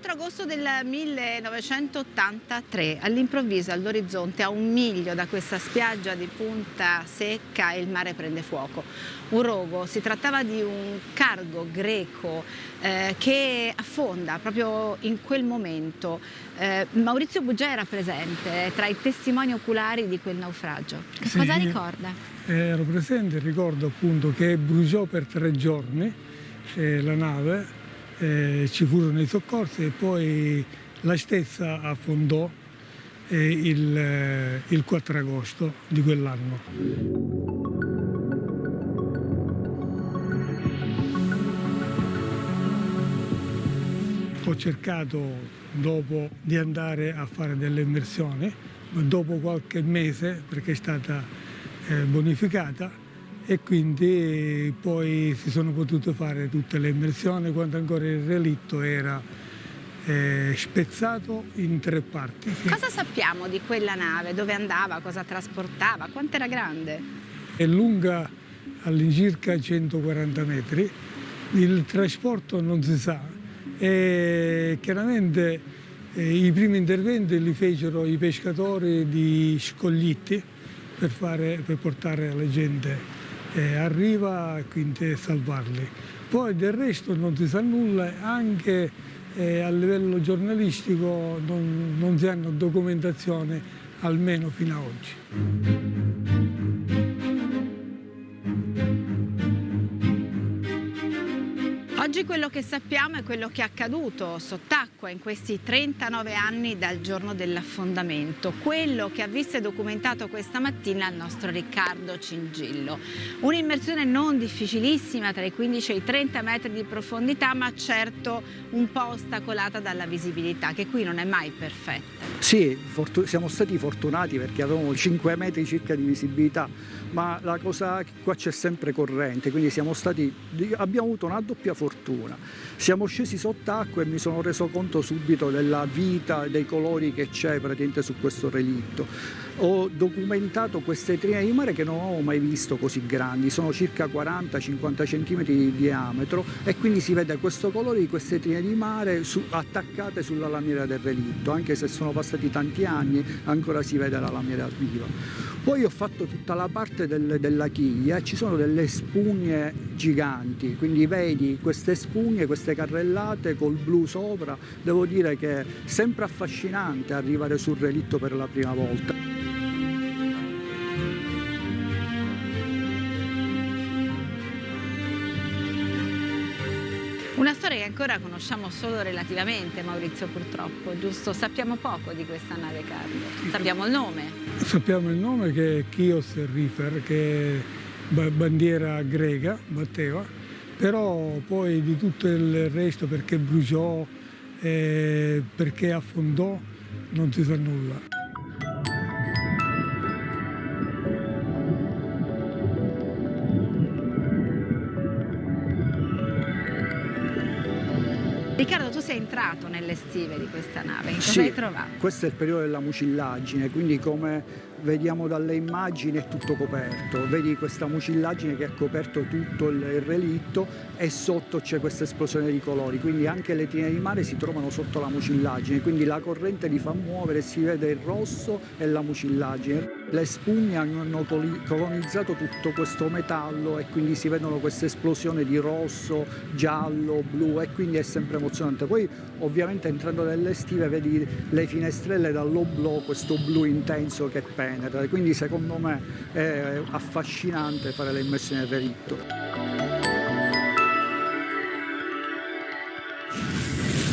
Era il 4 agosto del 1983, all'improvviso all'orizzonte a un miglio da questa spiaggia di Punta Secca il mare prende fuoco. Un rogo, si trattava di un cargo greco eh, che affonda proprio in quel momento. Eh, Maurizio Bugia era presente tra i testimoni oculari di quel naufragio. Che sì, cosa ricorda? Ero presente, ricordo appunto che bruciò per tre giorni eh, la nave eh, ci furono i soccorsi e poi la stessa affondò eh, il, eh, il 4 agosto di quell'anno. Ho cercato dopo di andare a fare delle immersioni, dopo qualche mese perché è stata eh, bonificata e quindi poi si sono potute fare tutte le immersioni quando ancora il relitto era eh, spezzato in tre parti. Cosa sappiamo di quella nave? Dove andava? Cosa trasportava? Quanto era grande? È lunga all'incirca 140 metri, il trasporto non si sa e chiaramente eh, i primi interventi li fecero i pescatori di Scoglitti per, fare, per portare la gente eh, arriva quindi a salvarli. Poi del resto non si sa nulla, anche eh, a livello giornalistico non, non si hanno documentazione almeno fino ad oggi. Oggi quello che sappiamo è quello che è accaduto sott'acqua in questi 39 anni dal giorno dell'affondamento, quello che ha visto e documentato questa mattina il nostro Riccardo Cingillo. Un'immersione non difficilissima tra i 15 e i 30 metri di profondità ma certo un po' ostacolata dalla visibilità che qui non è mai perfetta. Sì, siamo stati fortunati perché avevamo 5 metri circa di visibilità ma la cosa qua c'è sempre corrente quindi stati, abbiamo avuto una doppia fortuna fortuna. Siamo scesi sott'acqua e mi sono reso conto subito della vita, dei colori che c'è praticamente su questo relitto. Ho documentato queste trine di mare che non ho mai visto così grandi, sono circa 40-50 cm di diametro e quindi si vede questo colore di queste trine di mare su, attaccate sulla lamiera del relitto, anche se sono passati tanti anni ancora si vede la lamiera viva. Poi ho fatto tutta la parte del, della chiglia ci sono delle spugne giganti, quindi vedi queste spugne, queste carrellate col blu sopra, devo dire che è sempre affascinante arrivare sul relitto per la prima volta. Una storia che ancora conosciamo solo relativamente, Maurizio, purtroppo, giusto? Sappiamo poco di questa nave cargo. Sappiamo il nome? Sappiamo il nome che è Chios Rifer, che è bandiera greca, batteva, però poi di tutto il resto, perché bruciò, eh, perché affondò, non si sa nulla. Riccardo, tu sei entrato nelle stive di questa nave, cosa sì, hai trovato? questo è il periodo della mucillagine, quindi come vediamo dalle immagini è tutto coperto, vedi questa mucillagine che ha coperto tutto il relitto e sotto c'è questa esplosione di colori, quindi anche le tine di mare si trovano sotto la mucillagine, quindi la corrente li fa muovere, si vede il rosso e la mucillagine. Le spugne hanno colonizzato tutto questo metallo e quindi si vedono queste esplosioni di rosso, giallo, blu e quindi è sempre emozionante. Poi ovviamente entrando nelle stive vedi le finestrelle dall'oblò, questo blu intenso che penetra, quindi secondo me è affascinante fare le immersioni nel relitto.